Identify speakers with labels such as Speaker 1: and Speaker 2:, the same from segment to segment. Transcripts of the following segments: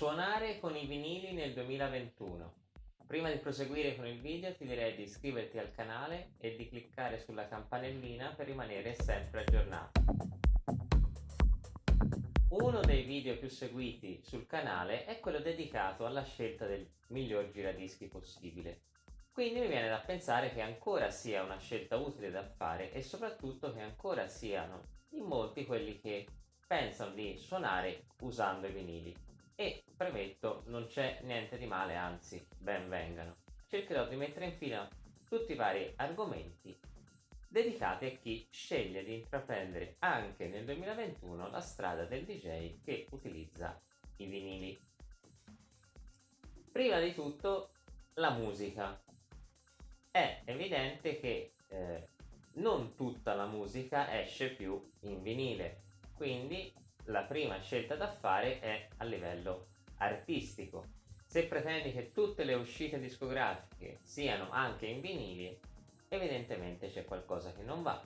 Speaker 1: Suonare con i vinili nel 2021. Prima di proseguire con il video ti direi di iscriverti al canale e di cliccare sulla campanellina per rimanere sempre aggiornato. Uno dei video più seguiti sul canale è quello dedicato alla scelta del miglior giradischi possibile. Quindi mi viene da pensare che ancora sia una scelta utile da fare e soprattutto che ancora siano in molti quelli che pensano di suonare usando i vinili. E premetto, non c'è niente di male, anzi, ben vengano. Cercherò di mettere in fila tutti i vari argomenti dedicati a chi sceglie di intraprendere anche nel 2021 la strada del DJ che utilizza i vinili. Prima di tutto la musica. È evidente che eh, non tutta la musica esce più in vinile, quindi la prima scelta da fare è a livello artistico. Se pretendi che tutte le uscite discografiche siano anche in vinili, evidentemente c'è qualcosa che non va.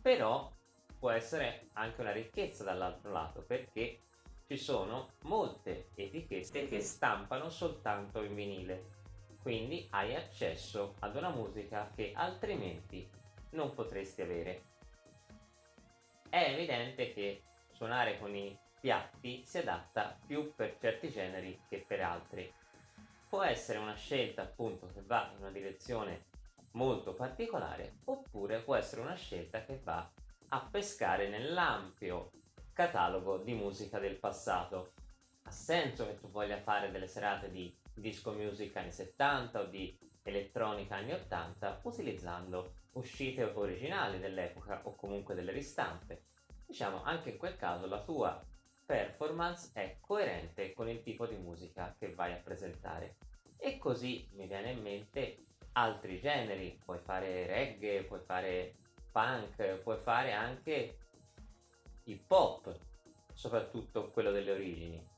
Speaker 1: Però può essere anche una ricchezza dall'altro lato, perché ci sono molte etichette che stampano soltanto in vinile quindi hai accesso ad una musica che altrimenti non potresti avere. È evidente che suonare con i piatti si adatta più per certi generi che per altri. Può essere una scelta appunto che va in una direzione molto particolare oppure può essere una scelta che va a pescare nell'ampio catalogo di musica del passato. Ha senso che tu voglia fare delle serate di disco music anni 70 o di elettronica anni 80 utilizzando uscite originali dell'epoca o comunque delle ristampe. Diciamo anche in quel caso la tua performance è coerente con il tipo di musica che vai a presentare. E così mi viene in mente altri generi, puoi fare reggae, puoi fare punk, puoi fare anche hip hop, soprattutto quello delle origini.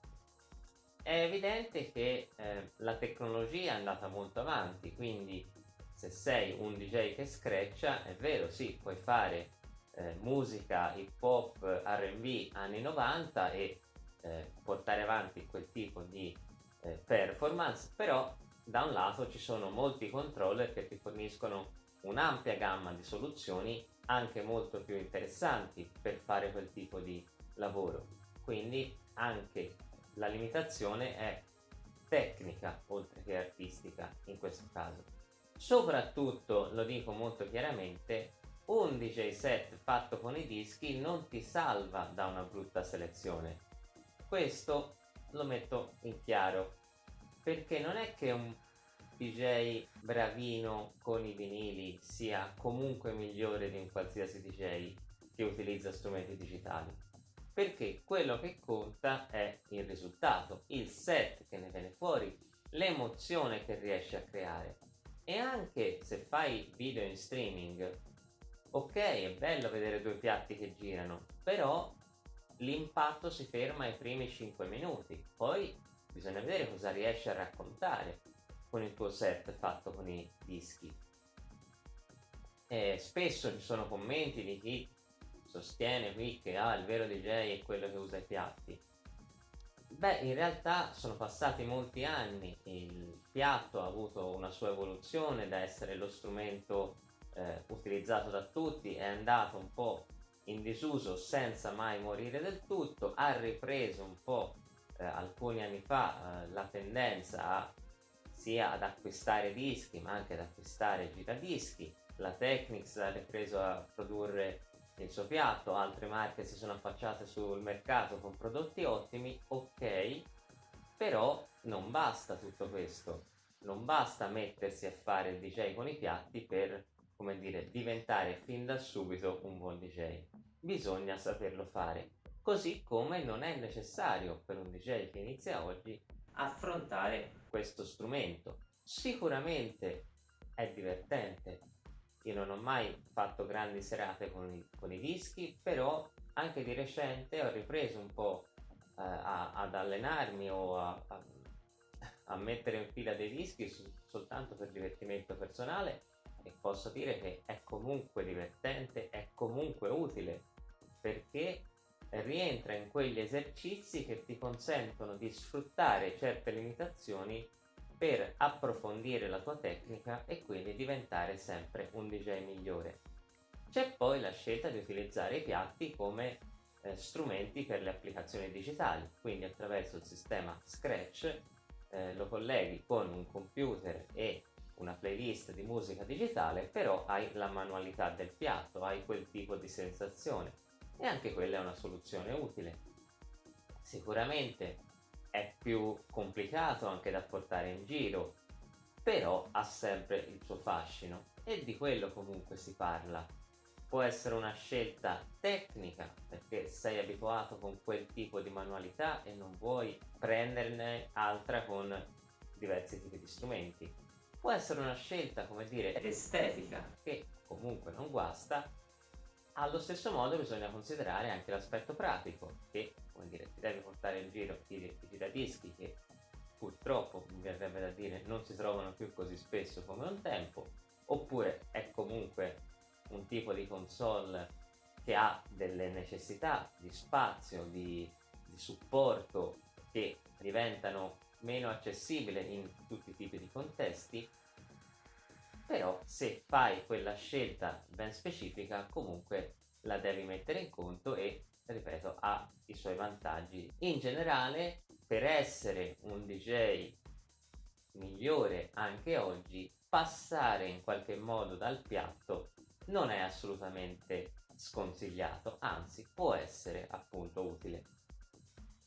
Speaker 1: È evidente che eh, la tecnologia è andata molto avanti, quindi se sei un DJ che screccia, è vero, sì, puoi fare eh, musica hip hop, R&B anni 90 e eh, portare avanti quel tipo di eh, performance, però da un lato ci sono molti controller che ti forniscono un'ampia gamma di soluzioni anche molto più interessanti per fare quel tipo di lavoro. Quindi anche la limitazione è tecnica oltre che artistica in questo caso. Soprattutto, lo dico molto chiaramente, un DJ set fatto con i dischi non ti salva da una brutta selezione. Questo lo metto in chiaro, perché non è che un DJ bravino con i vinili sia comunque migliore di un qualsiasi DJ che utilizza strumenti digitali perché quello che conta è il risultato, il set che ne viene fuori, l'emozione che riesci a creare. E anche se fai video in streaming, ok, è bello vedere due piatti che girano, però l'impatto si ferma ai primi 5 minuti, poi bisogna vedere cosa riesci a raccontare con il tuo set fatto con i dischi. E spesso ci sono commenti di chi sostiene qui che ah, il vero DJ è quello che usa i piatti. Beh, in realtà sono passati molti anni, il piatto ha avuto una sua evoluzione da essere lo strumento eh, utilizzato da tutti, è andato un po' in disuso senza mai morire del tutto, ha ripreso un po' eh, alcuni anni fa eh, la tendenza a, sia ad acquistare dischi ma anche ad acquistare giradischi, la Technics ha ripreso a produrre il suo piatto, altre marche si sono affacciate sul mercato con prodotti ottimi, ok, però non basta tutto questo, non basta mettersi a fare il DJ con i piatti per, come dire, diventare fin da subito un buon DJ. Bisogna saperlo fare, così come non è necessario per un DJ che inizia oggi affrontare questo strumento. Sicuramente è divertente, io non ho mai fatto grandi serate con i, con i dischi, però anche di recente ho ripreso un po' eh, a, ad allenarmi o a, a, a, mettere in fila dei dischi soltanto per divertimento personale e posso dire che è comunque divertente, è comunque utile perché rientra in quegli esercizi che ti consentono di sfruttare certe limitazioni per approfondire la tua tecnica e quindi diventare sempre un DJ migliore. C'è poi la scelta di utilizzare i piatti come eh, strumenti per le applicazioni digitali, quindi attraverso il sistema Scratch eh, lo colleghi con un computer e una playlist di musica digitale, però hai la manualità del piatto, hai quel tipo di sensazione e anche quella è una soluzione utile. Sicuramente è più complicato anche da portare in giro, però ha sempre il suo fascino e di quello comunque si parla può essere una scelta tecnica perché sei abituato con quel tipo di manualità e non vuoi prenderne altra con diversi tipi di strumenti. Può essere una scelta, come dire, estetica che comunque non guasta. Allo stesso modo bisogna considerare anche l'aspetto pratico che, come dire, ti devi portare in giro i, i giradischi che purtroppo, mi verrebbe da dire, non si trovano più così spesso come un tempo, oppure è comunque un tipo di console che ha delle necessità di spazio, di, di supporto che diventano meno accessibili in tutti i tipi di contesti, però se fai quella scelta ben specifica comunque la devi mettere in conto e ripeto ha i suoi vantaggi in generale per essere un DJ migliore anche oggi passare in qualche modo dal piatto non è assolutamente sconsigliato, anzi può essere appunto utile.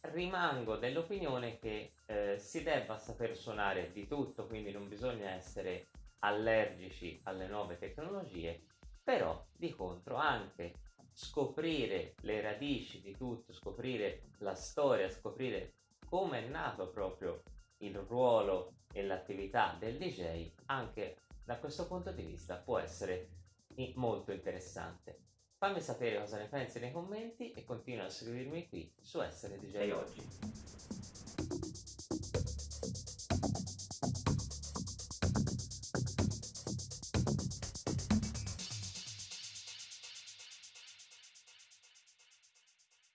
Speaker 1: Rimango dell'opinione che eh, si debba saper suonare di tutto, quindi non bisogna essere allergici alle nuove tecnologie, però di contro anche scoprire le radici di tutto, scoprire la storia, scoprire come è nato proprio il ruolo e l'attività del DJ, anche da questo punto di vista può essere molto interessante. Fammi sapere cosa ne pensi nei commenti e continua a seguirmi qui su Essere DJ Oggi.